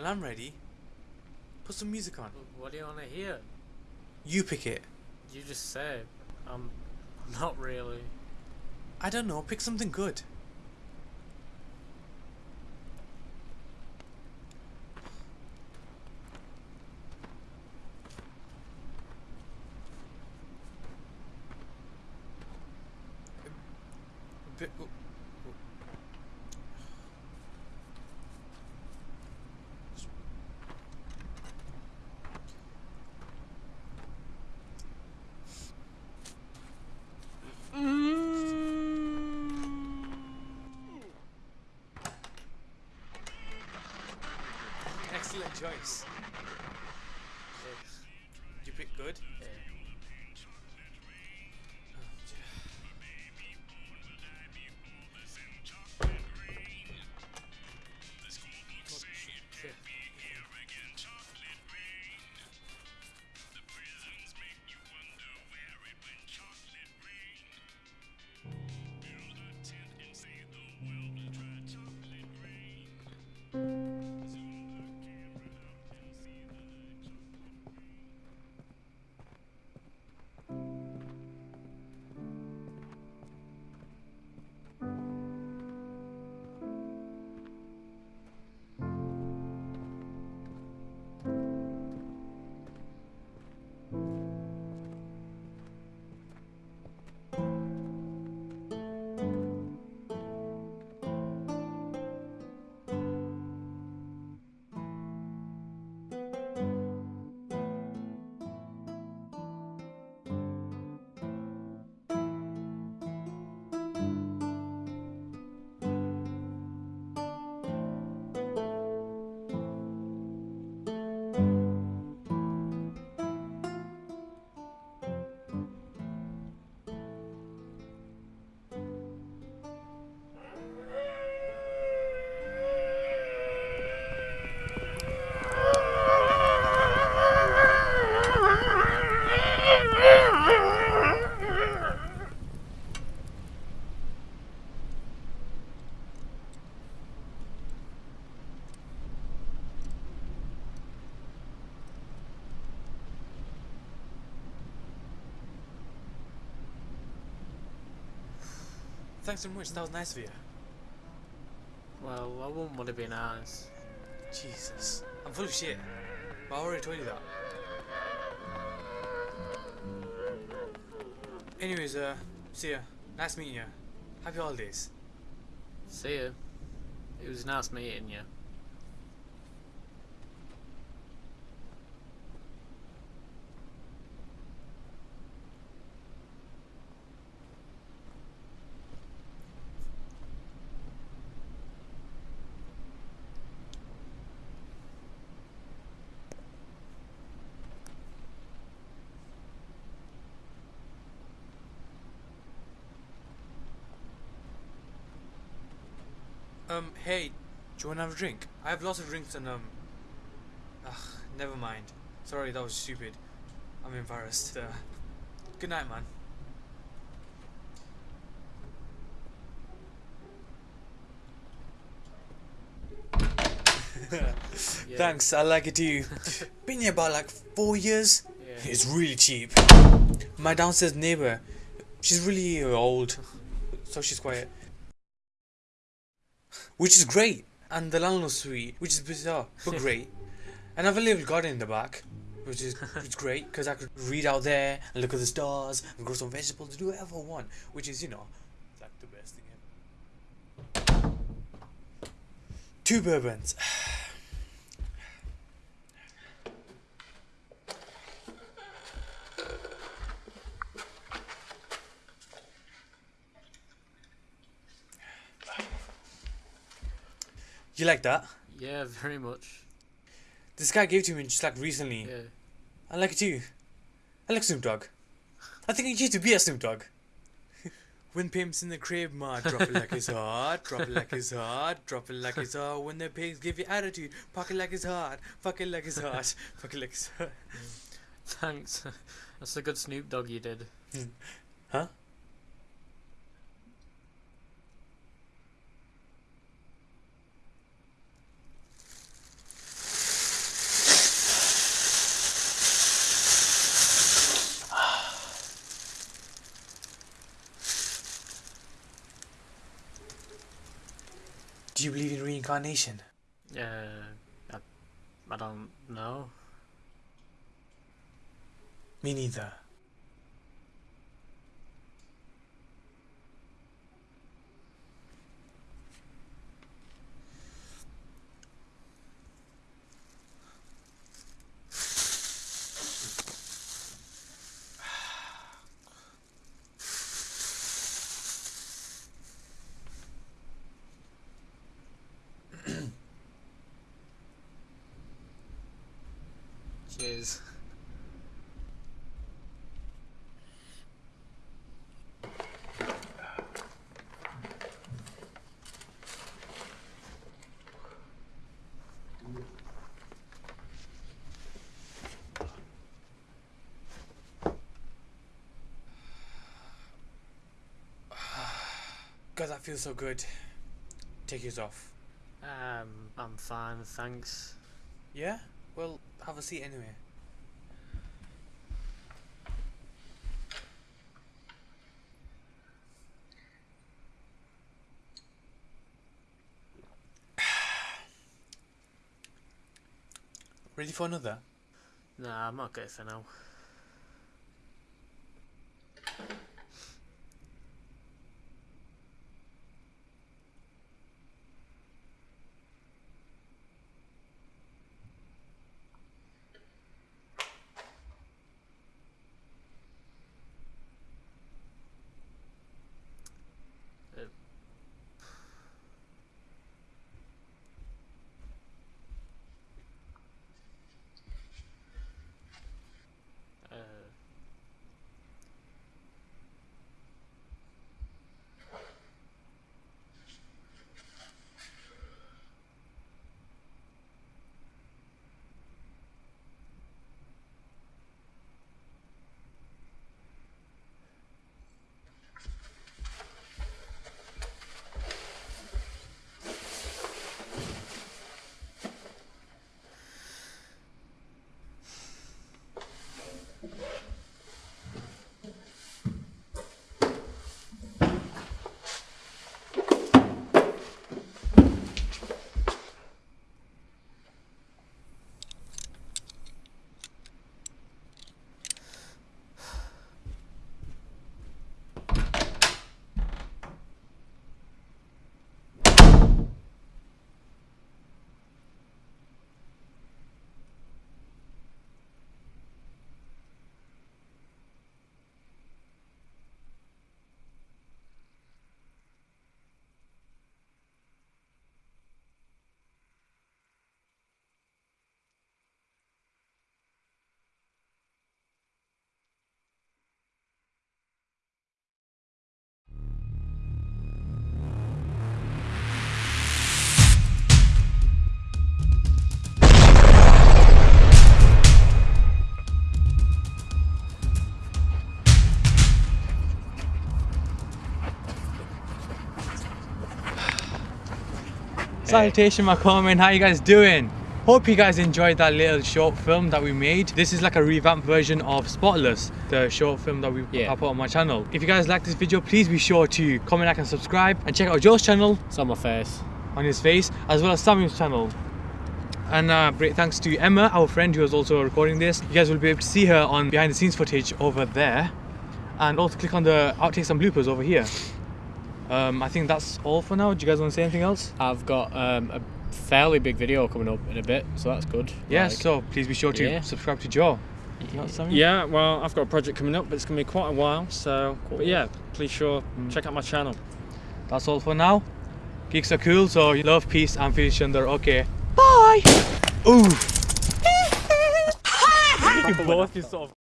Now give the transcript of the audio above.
Well, I'm ready. Put some music on. What do you want to hear? You pick it. You just say. I'm um, not really. I don't know. Pick something good. Bit- Excellent choice. You pick good? yeah. Thanks so much. That was nice of you. Well, I wouldn't want to be nice. Jesus. I'm full of shit. But I already told you that. Anyways, uh, see ya. Nice meeting you. Happy holidays. See you. It was nice meeting you. Um, hey, do you wanna have a drink? I have lots of drinks and, um... Ugh, never mind. Sorry, that was stupid. I'm embarrassed. Uh, good night, man. Yeah. Thanks, I like it too. Been here about like four years. Yeah. It's really cheap. My downstairs neighbor, she's really old, so she's quiet. Which is great. And the landlord's sweet, which is bizarre, but great. And I have a little garden in the back, which is which is great because I could read out there and look at the stars and grow some vegetables, do whatever I want, which is, you know, like the best thing ever. Two bourbons. You like that? Yeah, very much. This guy gave it to me just like recently. Yeah. I like it too. I like Snoop Dogg. I think I used to be a Snoop Dogg. when pimp's in the crib, ma, drop it like it's hot, drop it like it's hot, drop it like it's hot. When the pigs give you attitude, fuck it like it's hot, fuck it like it's hot, fuck it like it's hot. Thanks. That's a good Snoop Dogg you did. Hmm. Huh? Reincarnation? Uh, I, I don't know. Me neither. Cheers. God, that feels so good. Take yours off. Um, I'm fine, thanks. Yeah? Have a seat anyway. Ready for another? Nah, I'm okay for now. Salutation Macomin, how you guys doing? Hope you guys enjoyed that little short film that we made. This is like a revamped version of Spotless, the short film that we Yeah. I put on my channel. If you guys like this video, please be sure to comment, like and subscribe and check out Joe's channel it's on my face. on his face as well as Samuel's channel. And uh, great thanks to Emma, our friend who was also recording this. You guys will be able to see her on behind the scenes footage over there. And also click on the outtakes and bloopers over here. Um, I think that's all for now. Do you guys want to say anything else? I've got um, a fairly big video coming up in a bit, so that's good. Yeah, Like, so please be sure to yeah. subscribe to Joe. You got something? Yeah, well, I've got a project coming up, but it's going to be quite a while. So, but yeah, please sure check out my channel. That's all for now. Geeks are cool, so you love, peace, and feel each other. Okay. Bye. Ooh. you both just sort of